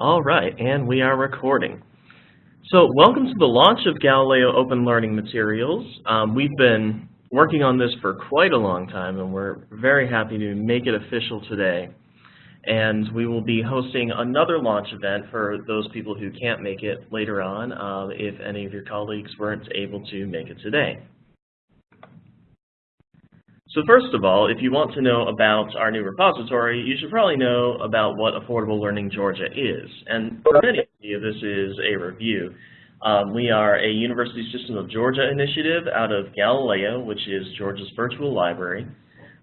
All right, and we are recording. So welcome to the launch of Galileo Open Learning Materials. Um, we've been working on this for quite a long time, and we're very happy to make it official today. And we will be hosting another launch event for those people who can't make it later on uh, if any of your colleagues weren't able to make it today. So first of all, if you want to know about our new repository, you should probably know about what Affordable Learning Georgia is. And for many of you, this is a review. Um, we are a University System of Georgia initiative out of Galileo, which is Georgia's virtual library.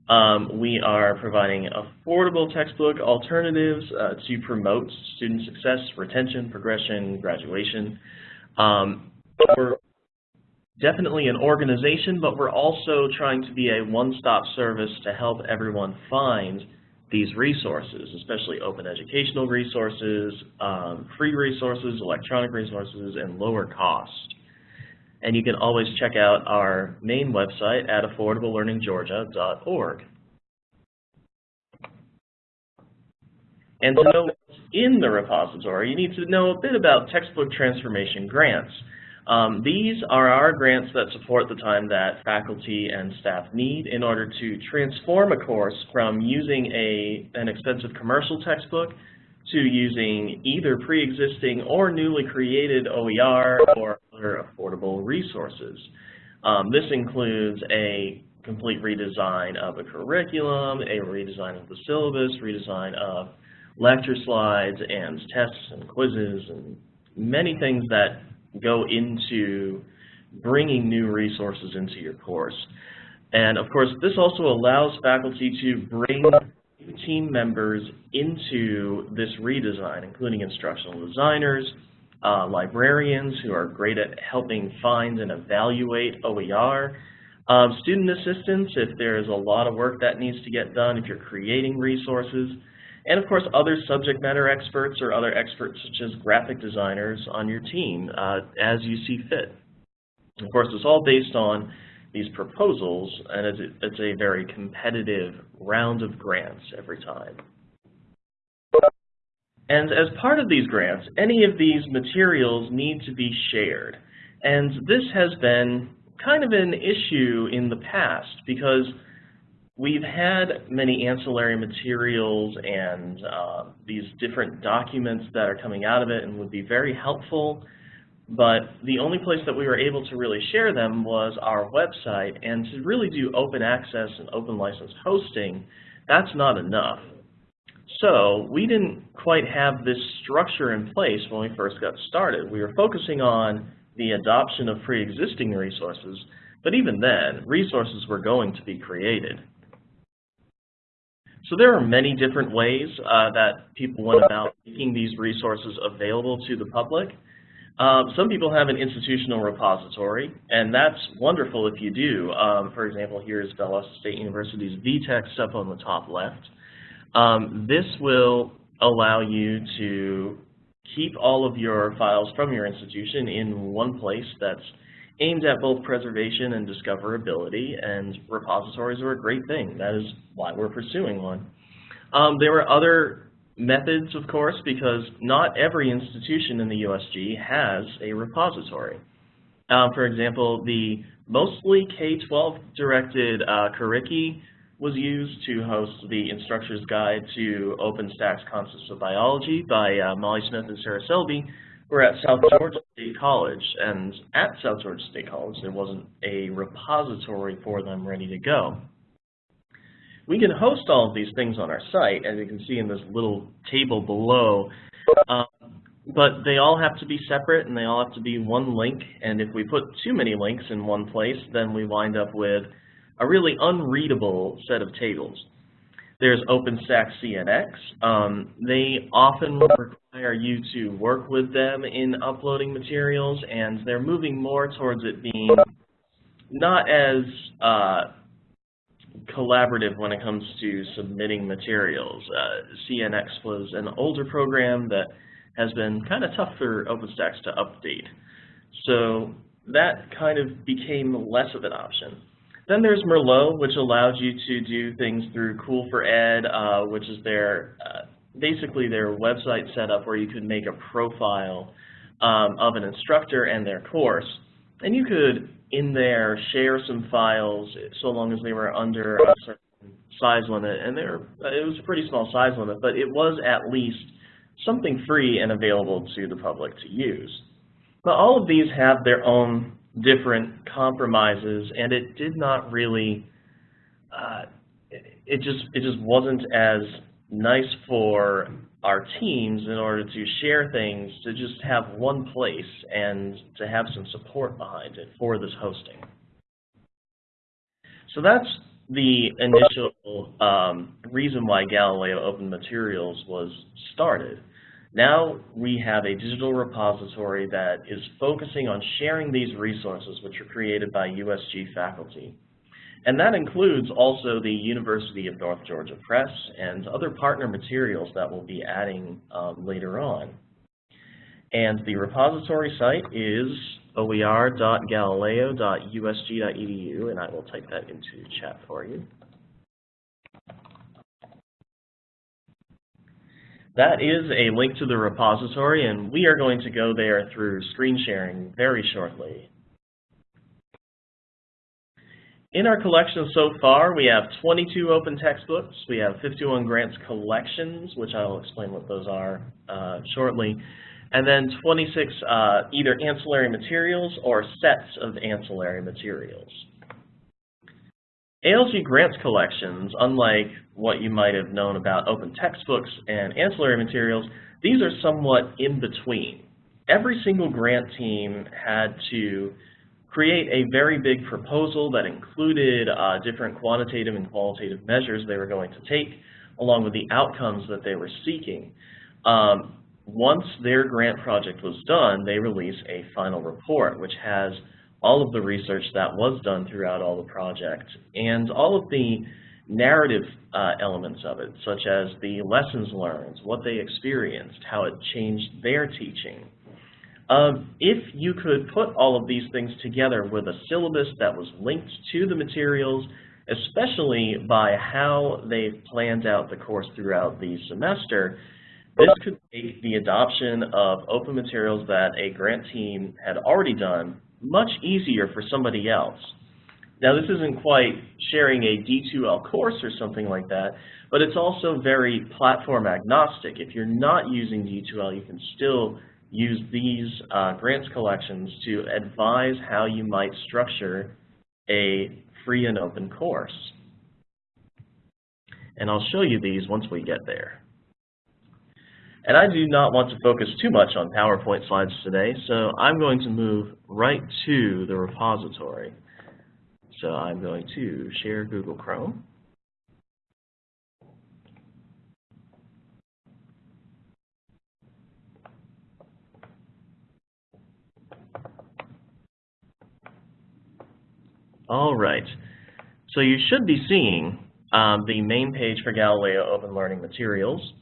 Um, we are providing affordable textbook alternatives uh, to promote student success, retention, progression, graduation. Um, we're definitely an organization, but we're also trying to be a one-stop service to help everyone find these resources, especially open educational resources, um, free resources, electronic resources, and lower cost. And you can always check out our main website at affordablelearninggeorgia.org. And to know what's in the repository, you need to know a bit about textbook transformation grants. Um, these are our grants that support the time that faculty and staff need in order to transform a course from using a, an expensive commercial textbook to using either pre-existing or newly created OER or other affordable resources. Um, this includes a complete redesign of a curriculum, a redesign of the syllabus, redesign of lecture slides and tests and quizzes and many things that go into bringing new resources into your course. And of course, this also allows faculty to bring team members into this redesign, including instructional designers, uh, librarians who are great at helping find and evaluate OER, um, student assistants if there's a lot of work that needs to get done, if you're creating resources, and of course other subject matter experts or other experts such as graphic designers on your team uh, as you see fit. Of course, it's all based on these proposals, and it's, it's a very competitive round of grants every time. And as part of these grants, any of these materials need to be shared. And this has been kind of an issue in the past because We've had many ancillary materials and uh, these different documents that are coming out of it and would be very helpful, but the only place that we were able to really share them was our website, and to really do open access and open license hosting, that's not enough. So we didn't quite have this structure in place when we first got started. We were focusing on the adoption of pre-existing resources, but even then, resources were going to be created. So there are many different ways uh, that people went about making these resources available to the public. Um, some people have an institutional repository, and that's wonderful if you do. Um, for example, here is Valdosta State University's vText up on the top left. Um, this will allow you to keep all of your files from your institution in one place that's aimed at both preservation and discoverability, and repositories are a great thing. That is why we're pursuing one. Um, there were other methods, of course, because not every institution in the USG has a repository. Um, for example, the mostly K-12 directed uh, Curriki was used to host the Instructor's Guide to OpenStax Concepts of Biology by uh, Molly Smith and Sarah Selby, we're at South Georgia State College, and at South Georgia State College, there wasn't a repository for them ready to go. We can host all of these things on our site, as you can see in this little table below, um, but they all have to be separate and they all have to be one link, and if we put too many links in one place, then we wind up with a really unreadable set of tables. There's OpenStax CNX. Um, they often require you to work with them in uploading materials, and they're moving more towards it being not as uh, collaborative when it comes to submitting materials. Uh, CNX was an older program that has been kind of tough for OpenStax to update. So that kind of became less of an option. Then there's Merlot, which allows you to do things through Cool4Ed, uh, which is their uh, basically their website set up where you could make a profile um, of an instructor and their course. And you could, in there, share some files so long as they were under a certain size limit. And there, it was a pretty small size limit, but it was at least something free and available to the public to use. But all of these have their own different compromises, and it did not really, uh, it just it just wasn't as nice for our teams in order to share things to just have one place and to have some support behind it for this hosting. So that's the initial um, reason why Galileo Open Materials was started. Now we have a digital repository that is focusing on sharing these resources which are created by USG faculty. And that includes also the University of North Georgia Press and other partner materials that we'll be adding um, later on. And the repository site is oer.galileo.usg.edu, and I will type that into chat for you. That is a link to the repository, and we are going to go there through screen sharing very shortly. In our collection so far, we have 22 open textbooks. We have 51 grants collections, which I will explain what those are uh, shortly. And then 26 uh, either ancillary materials or sets of ancillary materials. ALG grants collections, unlike what you might have known about open textbooks and ancillary materials, these are somewhat in between. Every single grant team had to create a very big proposal that included uh, different quantitative and qualitative measures they were going to take, along with the outcomes that they were seeking. Um, once their grant project was done, they release a final report, which has all of the research that was done throughout all the project and all of the narrative uh, elements of it, such as the lessons learned, what they experienced, how it changed their teaching, um, if you could put all of these things together with a syllabus that was linked to the materials, especially by how they've planned out the course throughout the semester, this could make the adoption of open materials that a grant team had already done much easier for somebody else. Now this isn't quite sharing a D2L course or something like that, but it's also very platform agnostic. If you're not using D2L, you can still use these uh, grants collections to advise how you might structure a free and open course. And I'll show you these once we get there. And I do not want to focus too much on PowerPoint slides today, so I'm going to move right to the repository. So I'm going to share Google Chrome. All right. So you should be seeing um, the main page for Galileo Open Learning Materials.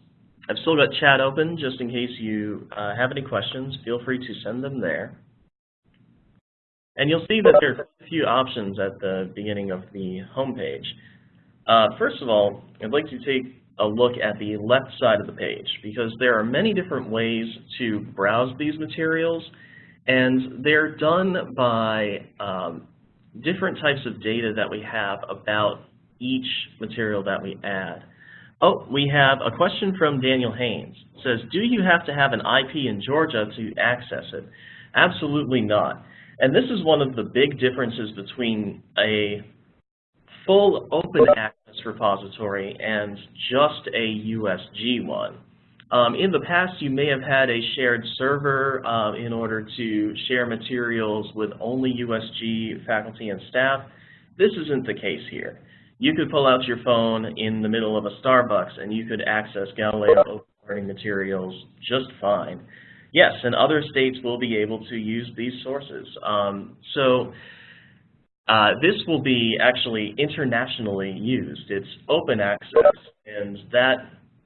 I've still got chat open just in case you uh, have any questions. Feel free to send them there. And you'll see that there are a few options at the beginning of the home page. Uh, first of all, I'd like to take a look at the left side of the page because there are many different ways to browse these materials and they're done by um, different types of data that we have about each material that we add. Oh, we have a question from Daniel Haynes. It says, do you have to have an IP in Georgia to access it? Absolutely not. And this is one of the big differences between a full open access repository and just a USG one. Um, in the past, you may have had a shared server uh, in order to share materials with only USG faculty and staff. This isn't the case here. You could pull out your phone in the middle of a Starbucks and you could access Galileo learning materials just fine. Yes, and other states will be able to use these sources. Um, so uh, this will be actually internationally used. It's open access, and that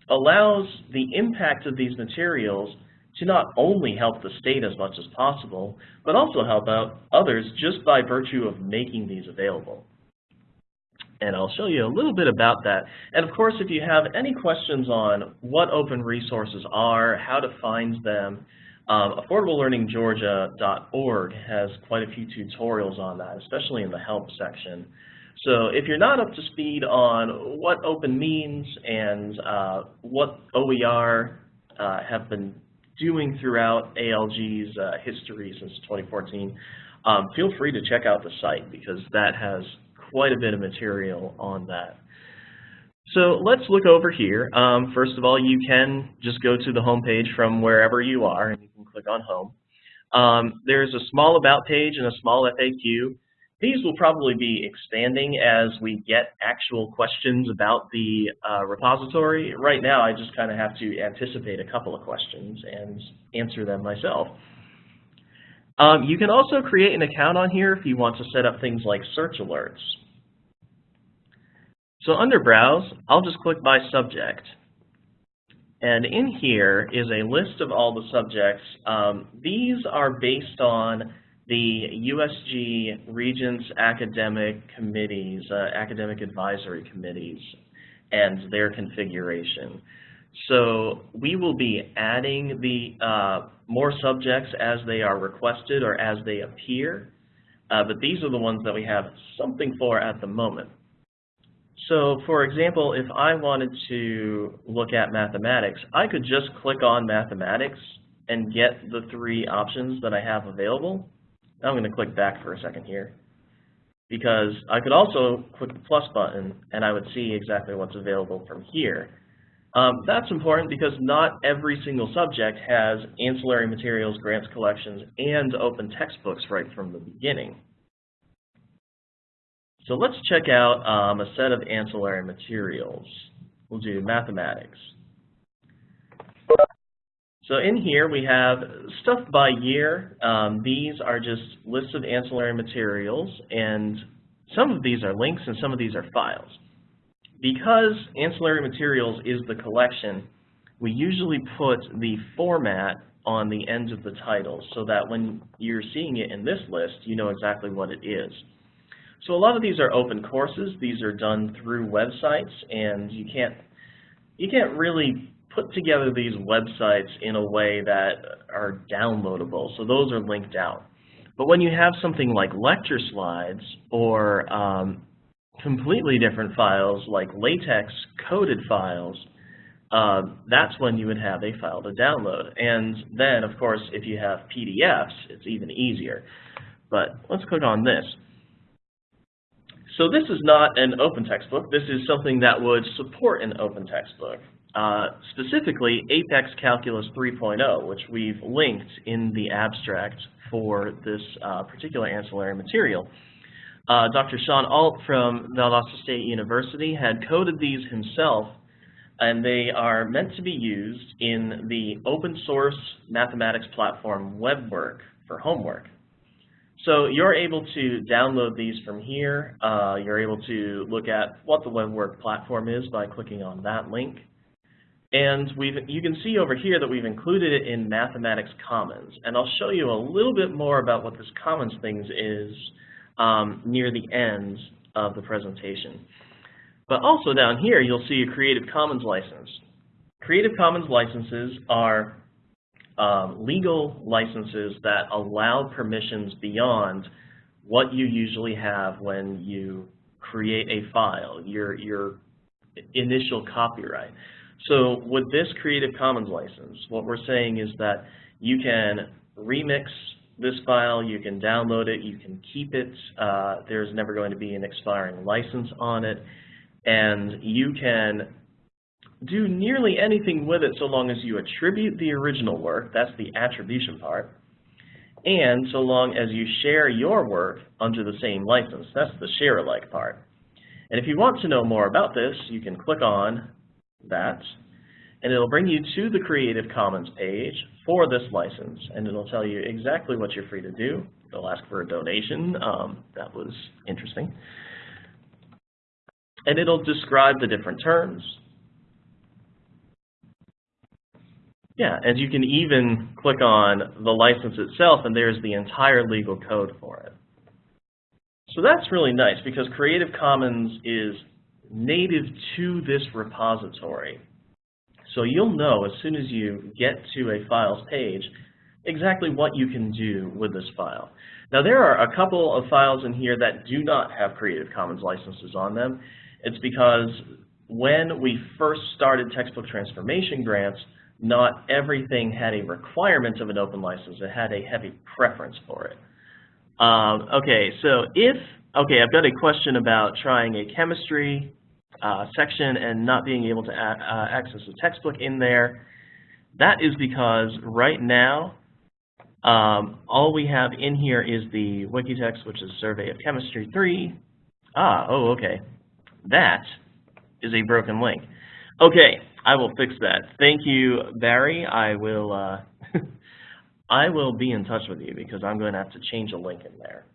allows the impact of these materials to not only help the state as much as possible, but also help out others just by virtue of making these available. And I'll show you a little bit about that. And of course, if you have any questions on what open resources are, how to find them, um, AffordableLearningGeorgia.org has quite a few tutorials on that, especially in the help section. So if you're not up to speed on what open means and uh, what OER uh, have been doing throughout ALG's uh, history since 2014, um, feel free to check out the site because that has quite a bit of material on that. So let's look over here. Um, first of all, you can just go to the home page from wherever you are and you can click on home. Um, there's a small about page and a small FAQ. These will probably be expanding as we get actual questions about the uh, repository. Right now, I just kind of have to anticipate a couple of questions and answer them myself. Um, you can also create an account on here if you want to set up things like search alerts. So under Browse, I'll just click by subject. And in here is a list of all the subjects. Um, these are based on the USG Regents Academic Committees, uh, Academic Advisory Committees, and their configuration. So we will be adding the uh, more subjects as they are requested or as they appear, uh, but these are the ones that we have something for at the moment. So for example, if I wanted to look at mathematics, I could just click on mathematics and get the three options that I have available. I'm going to click back for a second here because I could also click the plus button and I would see exactly what's available from here. Um, that's important because not every single subject has ancillary materials, grants collections, and open textbooks right from the beginning. So let's check out um, a set of ancillary materials. We'll do mathematics. So in here we have stuff by year. Um, these are just lists of ancillary materials, and some of these are links and some of these are files. Because ancillary materials is the collection, we usually put the format on the end of the title so that when you're seeing it in this list, you know exactly what it is. So a lot of these are open courses. These are done through websites, and you can't you can't really put together these websites in a way that are downloadable. So those are linked out. But when you have something like lecture slides or um, completely different files like LaTeX coded files, uh, that's when you would have a file to download. And then, of course, if you have PDFs, it's even easier. But let's click on this. So this is not an open textbook. This is something that would support an open textbook. Uh, specifically, Apex Calculus 3.0, which we've linked in the abstract for this uh, particular ancillary material. Uh, Dr. Sean Alt from Valdosta State University had coded these himself, and they are meant to be used in the open source mathematics platform WebWork for homework. So you're able to download these from here. Uh, you're able to look at what the WebWork platform is by clicking on that link. And we've, you can see over here that we've included it in Mathematics Commons. And I'll show you a little bit more about what this Commons things is um, near the end of the presentation. But also down here, you'll see a Creative Commons license. Creative Commons licenses are um, legal licenses that allow permissions beyond what you usually have when you create a file, your, your initial copyright. So with this Creative Commons license, what we're saying is that you can remix this file, you can download it, you can keep it, uh, there's never going to be an expiring license on it, and you can do nearly anything with it so long as you attribute the original work, that's the attribution part, and so long as you share your work under the same license, that's the share-alike part. And if you want to know more about this, you can click on that, and it'll bring you to the Creative Commons page for this license, and it'll tell you exactly what you're free to do. It'll ask for a donation. Um, that was interesting. And it'll describe the different terms. Yeah, and you can even click on the license itself, and there's the entire legal code for it. So that's really nice because Creative Commons is native to this repository. So you'll know as soon as you get to a files page exactly what you can do with this file. Now there are a couple of files in here that do not have Creative Commons licenses on them. It's because when we first started textbook transformation grants, not everything had a requirement of an open license. It had a heavy preference for it. Um, okay, so if, okay, I've got a question about trying a chemistry uh, section and not being able to uh, access the textbook in there. That is because right now, um, all we have in here is the Wikitext, which is Survey of Chemistry 3. Ah, oh, okay. That is a broken link. Okay, I will fix that. Thank you, Barry. I will uh, I will be in touch with you because I'm going to have to change a link in there.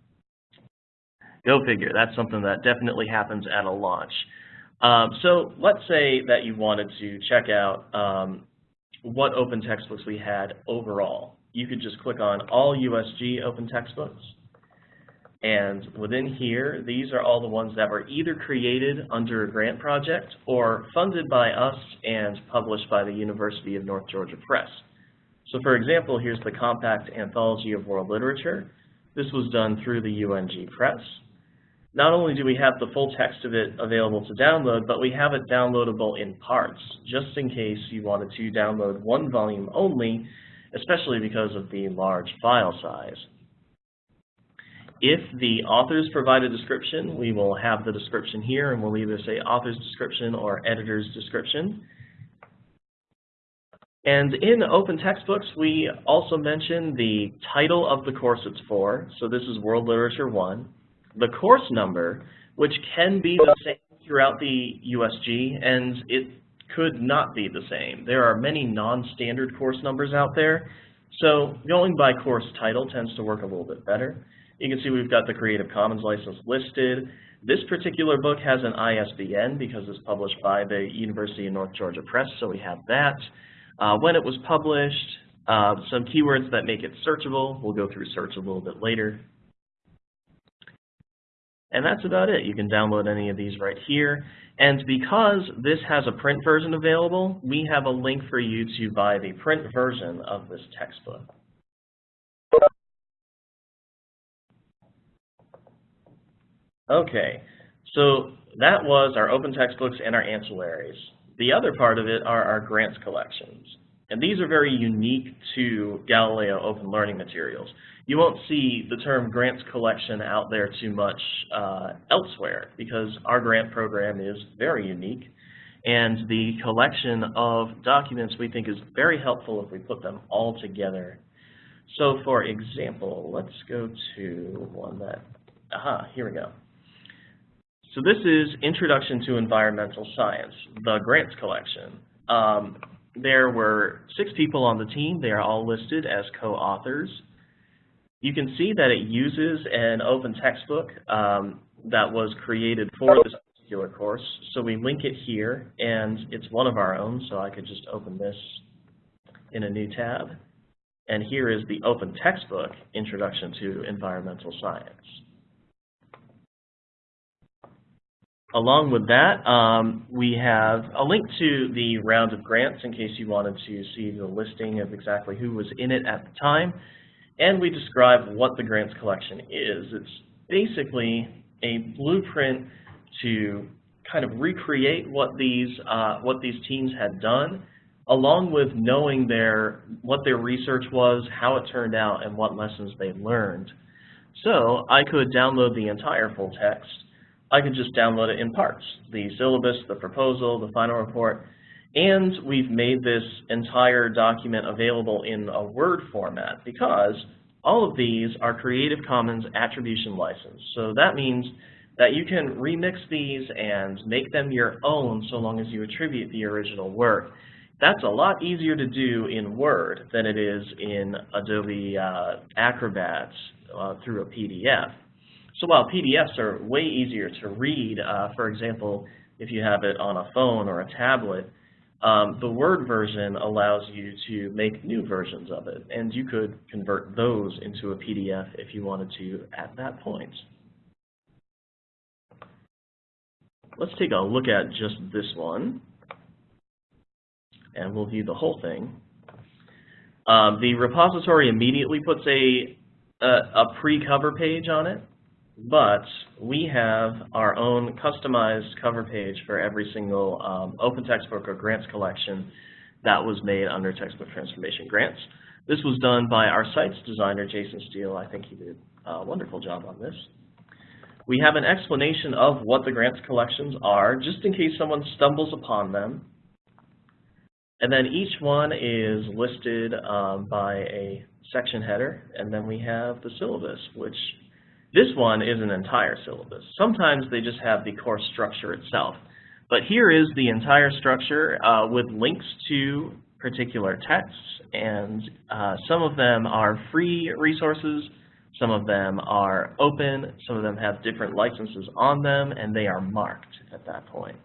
Go figure. That's something that definitely happens at a launch. Um, so let's say that you wanted to check out um, what open textbooks we had overall. You could just click on all USG open textbooks. And within here, these are all the ones that were either created under a grant project or funded by us and published by the University of North Georgia Press. So for example, here's the Compact Anthology of World Literature. This was done through the UNG Press. Not only do we have the full text of it available to download, but we have it downloadable in parts, just in case you wanted to download one volume only, especially because of the large file size. If the authors provide a description, we will have the description here, and we'll either say author's description or editor's description. And in open textbooks, we also mention the title of the course it's for. So this is World Literature 1 the course number, which can be the same throughout the USG, and it could not be the same. There are many non-standard course numbers out there, so going by course title tends to work a little bit better. You can see we've got the Creative Commons license listed. This particular book has an ISBN because it's published by the University of North Georgia Press, so we have that. Uh, when it was published, uh, some keywords that make it searchable. We'll go through search a little bit later. And that's about it. You can download any of these right here. And because this has a print version available, we have a link for you to buy the print version of this textbook. Okay, so that was our open textbooks and our ancillaries. The other part of it are our grants collections. And these are very unique to Galileo Open Learning Materials you won't see the term grants collection out there too much uh, elsewhere because our grant program is very unique and the collection of documents we think is very helpful if we put them all together. So for example, let's go to one that, aha, here we go. So this is Introduction to Environmental Science, the grants collection. Um, there were six people on the team. They are all listed as co-authors. You can see that it uses an open textbook um, that was created for this particular course. So we link it here, and it's one of our own, so I could just open this in a new tab. And here is the open textbook, Introduction to Environmental Science. Along with that, um, we have a link to the round of grants in case you wanted to see the listing of exactly who was in it at the time and we describe what the grants collection is. It's basically a blueprint to kind of recreate what these uh, what these teams had done, along with knowing their what their research was, how it turned out, and what lessons they learned. So I could download the entire full text. I could just download it in parts, the syllabus, the proposal, the final report, and we've made this entire document available in a Word format because all of these are Creative Commons attribution license. So that means that you can remix these and make them your own so long as you attribute the original work. That's a lot easier to do in Word than it is in Adobe uh, Acrobat uh, through a PDF. So while PDFs are way easier to read, uh, for example, if you have it on a phone or a tablet, um, the Word version allows you to make new versions of it, and you could convert those into a PDF if you wanted to at that point. let's take a look at just this one, and we'll view the whole thing. Um, the repository immediately puts a, a, a pre-cover page on it, but we have our own customized cover page for every single um, open textbook or grants collection that was made under Textbook Transformation Grants. This was done by our site's designer, Jason Steele. I think he did a wonderful job on this. We have an explanation of what the grants collections are, just in case someone stumbles upon them. And then each one is listed um, by a section header, and then we have the syllabus, which this one is an entire syllabus. Sometimes they just have the course structure itself. But here is the entire structure uh, with links to particular texts, and uh, some of them are free resources, some of them are open, some of them have different licenses on them, and they are marked at that point.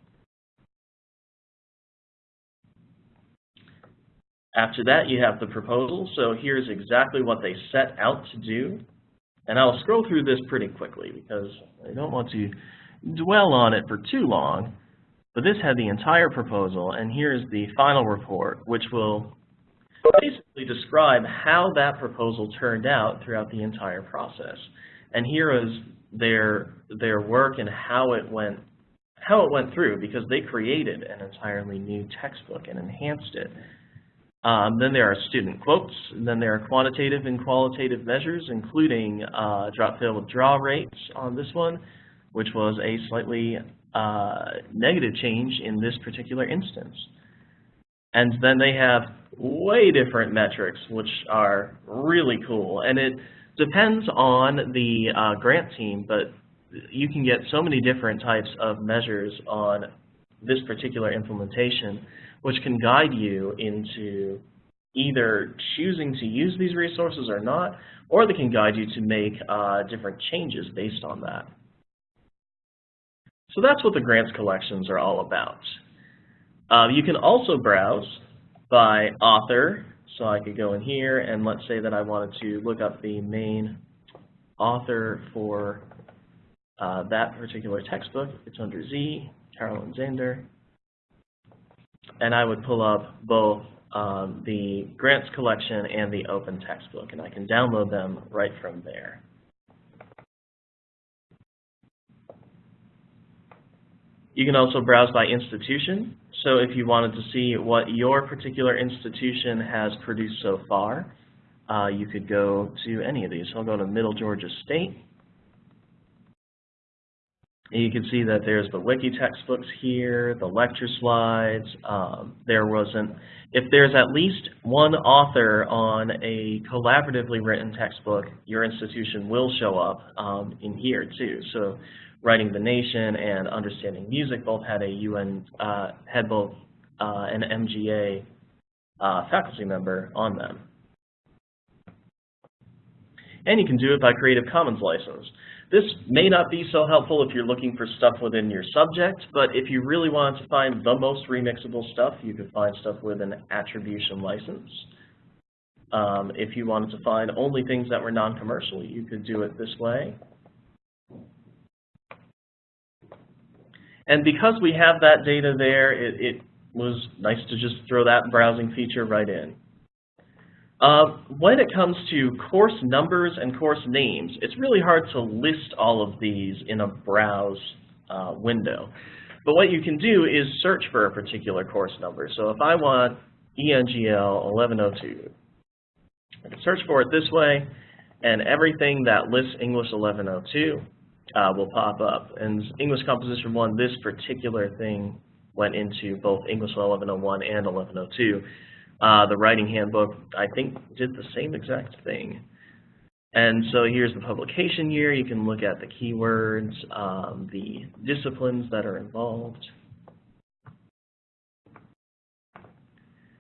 After that, you have the proposal. So here's exactly what they set out to do. And I'll scroll through this pretty quickly because I don't want to dwell on it for too long. But this had the entire proposal, and here's the final report, which will basically describe how that proposal turned out throughout the entire process. And here is their their work and how it went how it went through because they created an entirely new textbook and enhanced it. Um, then there are student quotes, and then there are quantitative and qualitative measures, including uh, drop-fail withdrawal rates on this one, which was a slightly uh, negative change in this particular instance. And then they have way different metrics, which are really cool. And it depends on the uh, grant team, but you can get so many different types of measures on this particular implementation which can guide you into either choosing to use these resources or not, or they can guide you to make uh, different changes based on that. So that's what the grants collections are all about. Uh, you can also browse by author. So I could go in here and let's say that I wanted to look up the main author for uh, that particular textbook. It's under Z, Caralyn Zehnder and I would pull up both um, the grants collection and the open textbook, and I can download them right from there. You can also browse by institution. So if you wanted to see what your particular institution has produced so far, uh, you could go to any of these. So I'll go to Middle Georgia State. You can see that there's the wiki textbooks here, the lecture slides. Um, there wasn't, if there's at least one author on a collaboratively written textbook, your institution will show up um, in here too. So Writing the Nation and Understanding Music both had a UN, uh, had both uh, an MGA uh, faculty member on them. And you can do it by Creative Commons license. This may not be so helpful if you're looking for stuff within your subject, but if you really want to find the most remixable stuff, you could find stuff with an attribution license. Um, if you wanted to find only things that were non-commercial, you could do it this way. And because we have that data there, it, it was nice to just throw that browsing feature right in. Uh, when it comes to course numbers and course names, it's really hard to list all of these in a browse uh, window. But what you can do is search for a particular course number. So if I want ENGL 1102, I can search for it this way, and everything that lists English 1102 uh, will pop up. And English Composition 1, this particular thing went into both English 1101 and 1102. Uh, the writing handbook, I think, did the same exact thing. And so here's the publication year. You can look at the keywords, um, the disciplines that are involved.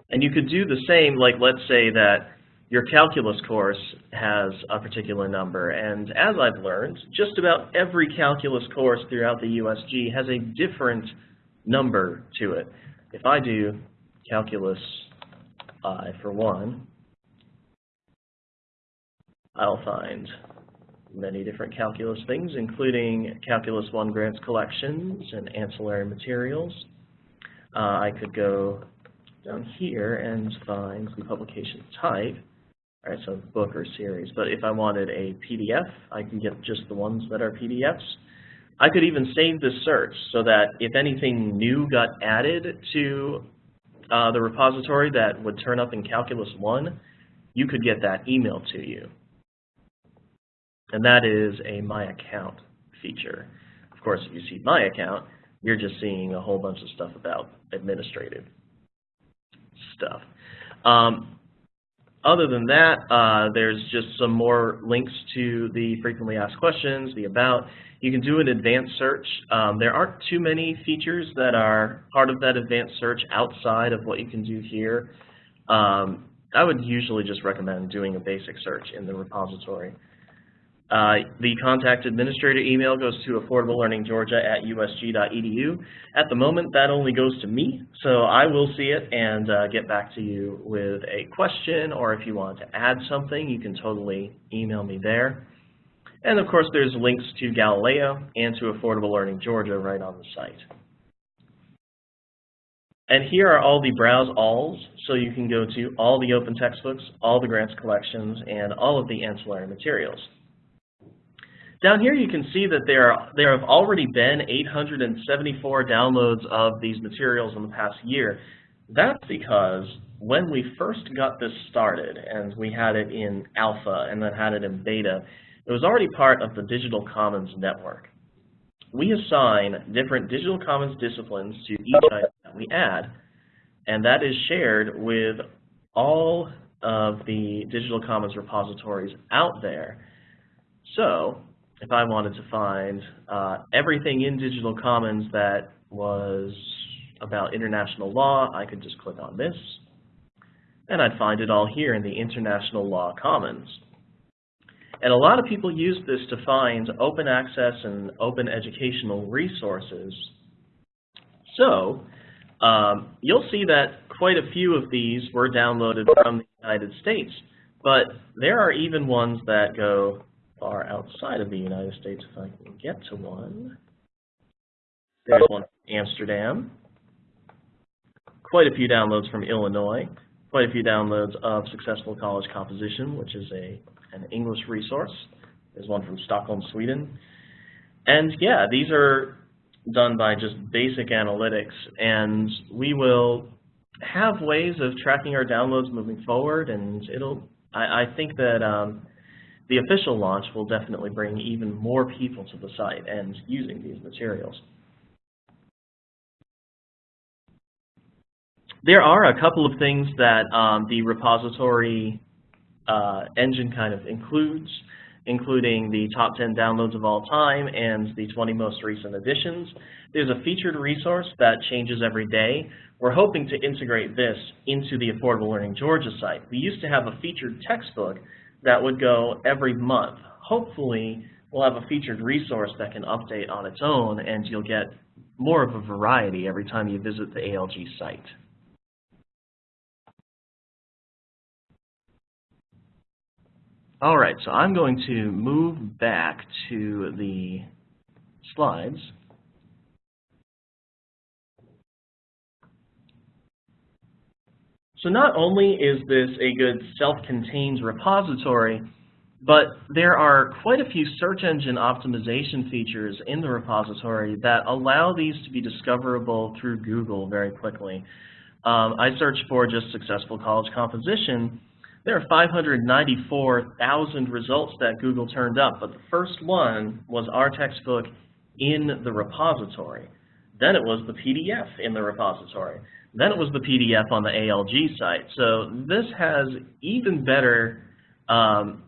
And you could do the same, like let's say that your calculus course has a particular number. And as I've learned, just about every calculus course throughout the USG has a different number to it. If I do calculus for one, I'll find many different calculus things, including Calculus 1 grants collections and ancillary materials. Uh, I could go down here and find the publication type. All right, so book or series. But if I wanted a PDF, I can get just the ones that are PDFs. I could even save this search so that if anything new got added to uh, the repository that would turn up in Calculus 1, you could get that email to you. And that is a My Account feature. Of course, if you see My Account, you're just seeing a whole bunch of stuff about administrative stuff. Um, other than that, uh, there's just some more links to the frequently asked questions, the about. You can do an advanced search. Um, there aren't too many features that are part of that advanced search outside of what you can do here. Um, I would usually just recommend doing a basic search in the repository. Uh, the contact administrator email goes to affordablelearninggeorgia at usg.edu. At the moment, that only goes to me, so I will see it and uh, get back to you with a question, or if you want to add something, you can totally email me there. And of course, there's links to Galileo and to Affordable Learning Georgia right on the site. And here are all the browse alls, so you can go to all the open textbooks, all the grants collections, and all of the ancillary materials. Down here you can see that there, are, there have already been 874 downloads of these materials in the past year. That's because when we first got this started, and we had it in alpha and then had it in beta, it was already part of the Digital Commons network. We assign different Digital Commons disciplines to each item that we add, and that is shared with all of the Digital Commons repositories out there. So if I wanted to find uh, everything in Digital Commons that was about international law, I could just click on this, and I'd find it all here in the International Law Commons. And a lot of people use this to find open access and open educational resources. So um, you'll see that quite a few of these were downloaded from the United States, but there are even ones that go far outside of the United States if I can get to one. There's one from Amsterdam. Quite a few downloads from Illinois. Quite a few downloads of Successful College Composition, which is a an English resource. There's one from Stockholm, Sweden. And yeah, these are done by just basic analytics, and we will have ways of tracking our downloads moving forward, and it'll, I, I think that um, the official launch will definitely bring even more people to the site and using these materials. There are a couple of things that um, the repository uh, engine kind of includes, including the top 10 downloads of all time and the 20 most recent additions. There's a featured resource that changes every day. We're hoping to integrate this into the Affordable Learning Georgia site. We used to have a featured textbook that would go every month. Hopefully, we'll have a featured resource that can update on its own, and you'll get more of a variety every time you visit the ALG site. All right, so I'm going to move back to the slides. So not only is this a good self-contained repository, but there are quite a few search engine optimization features in the repository that allow these to be discoverable through Google very quickly. Um, I searched for just successful college composition. There are 594,000 results that Google turned up, but the first one was our textbook in the repository. Then it was the PDF in the repository. Then it was the PDF on the ALG site. So this has even better um,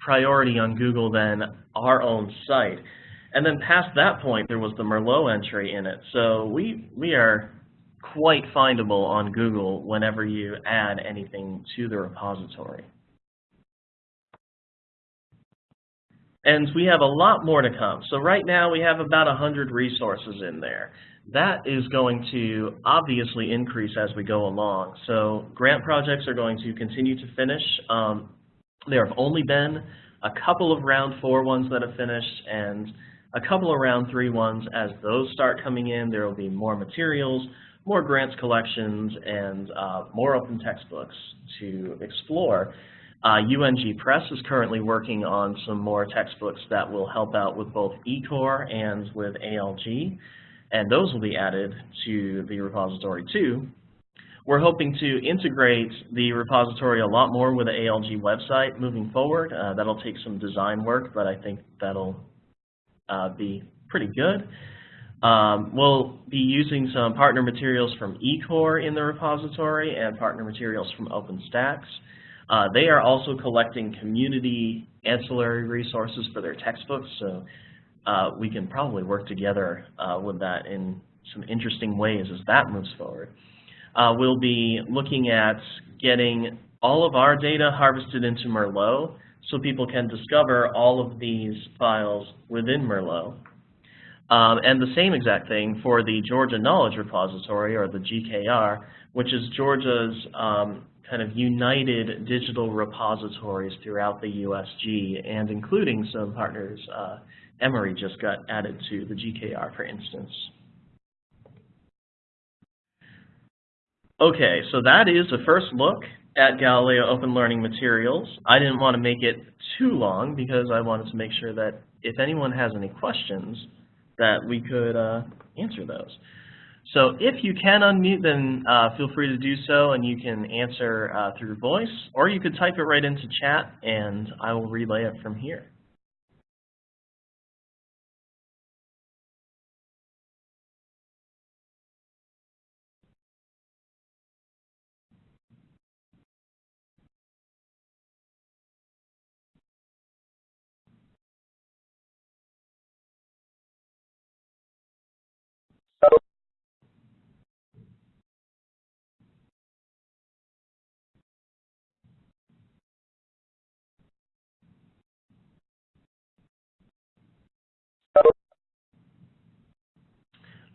priority on Google than our own site. And then past that point, there was the Merlot entry in it. So we, we are quite findable on Google whenever you add anything to the repository. And we have a lot more to come. So right now we have about 100 resources in there. That is going to obviously increase as we go along. So grant projects are going to continue to finish. Um, there have only been a couple of round four ones that have finished, and a couple of round three ones. As those start coming in, there will be more materials, more grants collections, and uh, more open textbooks to explore. Uh, UNG Press is currently working on some more textbooks that will help out with both eCore and with ALG, and those will be added to the repository too. We're hoping to integrate the repository a lot more with the ALG website moving forward. Uh, that'll take some design work, but I think that'll uh, be pretty good. Um, we'll be using some partner materials from eCore in the repository and partner materials from OpenStax. Uh, they are also collecting community ancillary resources for their textbooks, so uh, we can probably work together uh, with that in some interesting ways as that moves forward. Uh, we'll be looking at getting all of our data harvested into Merlot so people can discover all of these files within Merlot. Um, and the same exact thing for the Georgia Knowledge Repository, or the GKR, which is Georgia's um, kind of united digital repositories throughout the USG, and including some partners. Uh, Emory just got added to the GKR, for instance. Okay, so that is a first look at Galileo Open Learning Materials. I didn't want to make it too long because I wanted to make sure that if anyone has any questions, that we could uh, answer those. So if you can unmute, then uh, feel free to do so, and you can answer uh, through voice, or you could type it right into chat, and I will relay it from here.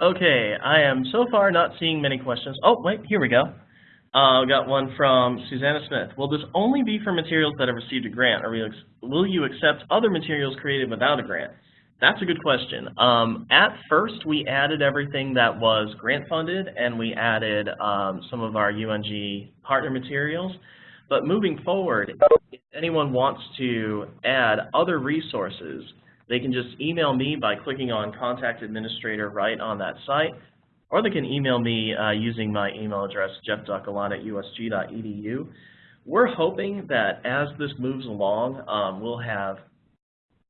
Okay, I am so far not seeing many questions. Oh, wait, here we go. Uh, got one from Susanna Smith. Will this only be for materials that have received a grant, or will you accept other materials created without a grant? That's a good question. Um, at first, we added everything that was grant funded, and we added um, some of our UNG partner materials. But moving forward, if anyone wants to add other resources, they can just email me by clicking on Contact Administrator right on that site, or they can email me uh, using my email address, jeff.gallant at usg.edu. We're hoping that as this moves along, um, we'll have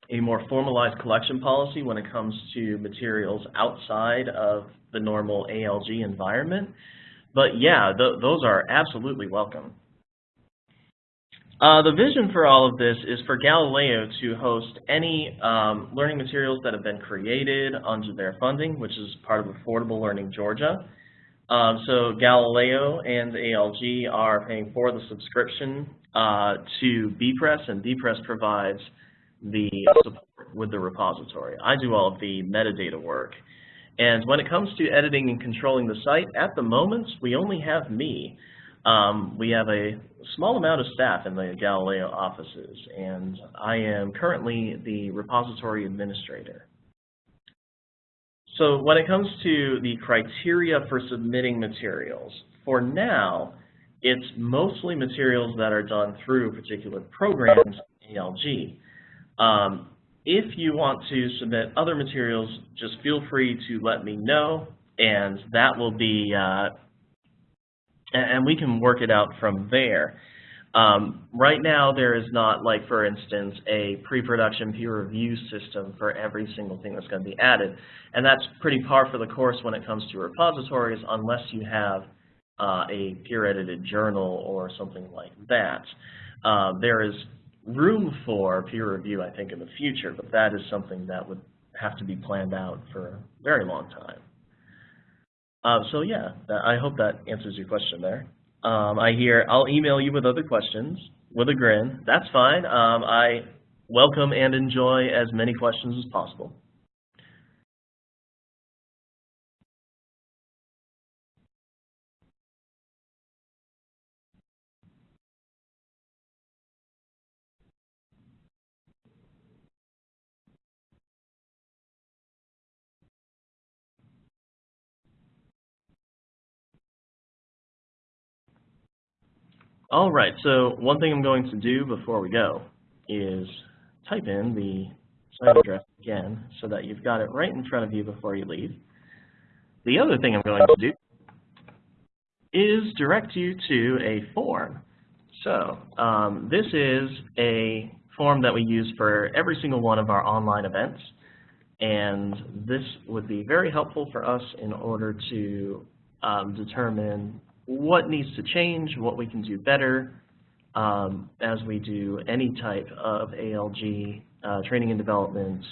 a more formalized collection policy when it comes to materials outside of the normal ALG environment. But yeah, th those are absolutely welcome. Uh, the vision for all of this is for Galileo to host any um, learning materials that have been created under their funding, which is part of Affordable Learning Georgia. Um, so Galileo and ALG are paying for the subscription uh, to Bepress, and Bepress provides the support with the repository. I do all of the metadata work. And when it comes to editing and controlling the site, at the moment, we only have me. Um, we have a small amount of staff in the Galileo offices, and I am currently the repository administrator. So when it comes to the criteria for submitting materials, for now, it's mostly materials that are done through particular programs, ALG. Um, if you want to submit other materials, just feel free to let me know, and that will be uh, and we can work it out from there. Um, right now, there is not, like, for instance, a pre-production peer review system for every single thing that's going to be added. And that's pretty par for the course when it comes to repositories, unless you have uh, a peer-edited journal or something like that. Uh, there is room for peer review, I think, in the future, but that is something that would have to be planned out for a very long time. Uh, so yeah, I hope that answers your question there. Um, I hear I'll email you with other questions with a grin. That's fine. Um, I welcome and enjoy as many questions as possible. All right, so one thing I'm going to do before we go is type in the site address again so that you've got it right in front of you before you leave. The other thing I'm going to do is direct you to a form. So um, this is a form that we use for every single one of our online events. And this would be very helpful for us in order to um, determine what needs to change, what we can do better um, as we do any type of ALG uh, training and development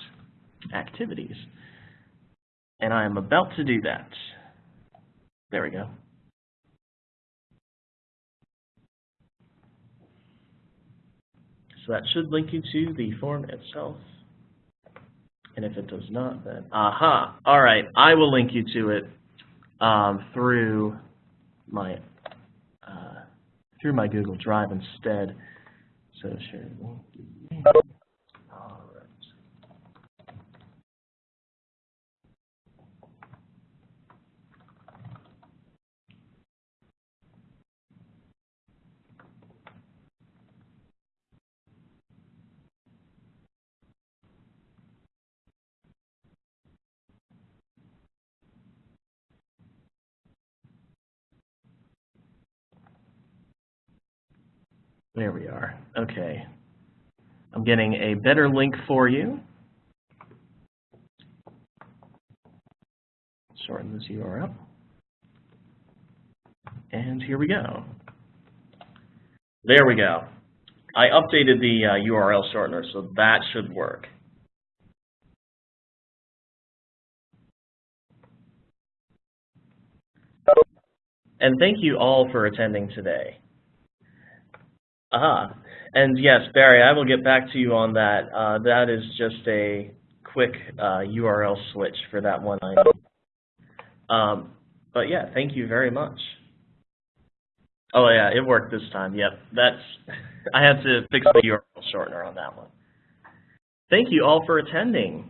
activities. And I am about to do that. There we go. So that should link you to the form itself. And if it does not, then, aha, all right, I will link you to it um, through my uh, through my Google Drive instead. So share. All right. There we are. Okay. I'm getting a better link for you. Shorten this URL. And here we go. There we go. I updated the uh, URL shortener, so that should work. And thank you all for attending today. Aha. And yes, Barry, I will get back to you on that. Uh, that is just a quick uh, URL switch for that one item. Um, but yeah, thank you very much. Oh yeah, it worked this time. Yep, that's. I had to fix the URL shortener on that one. Thank you all for attending.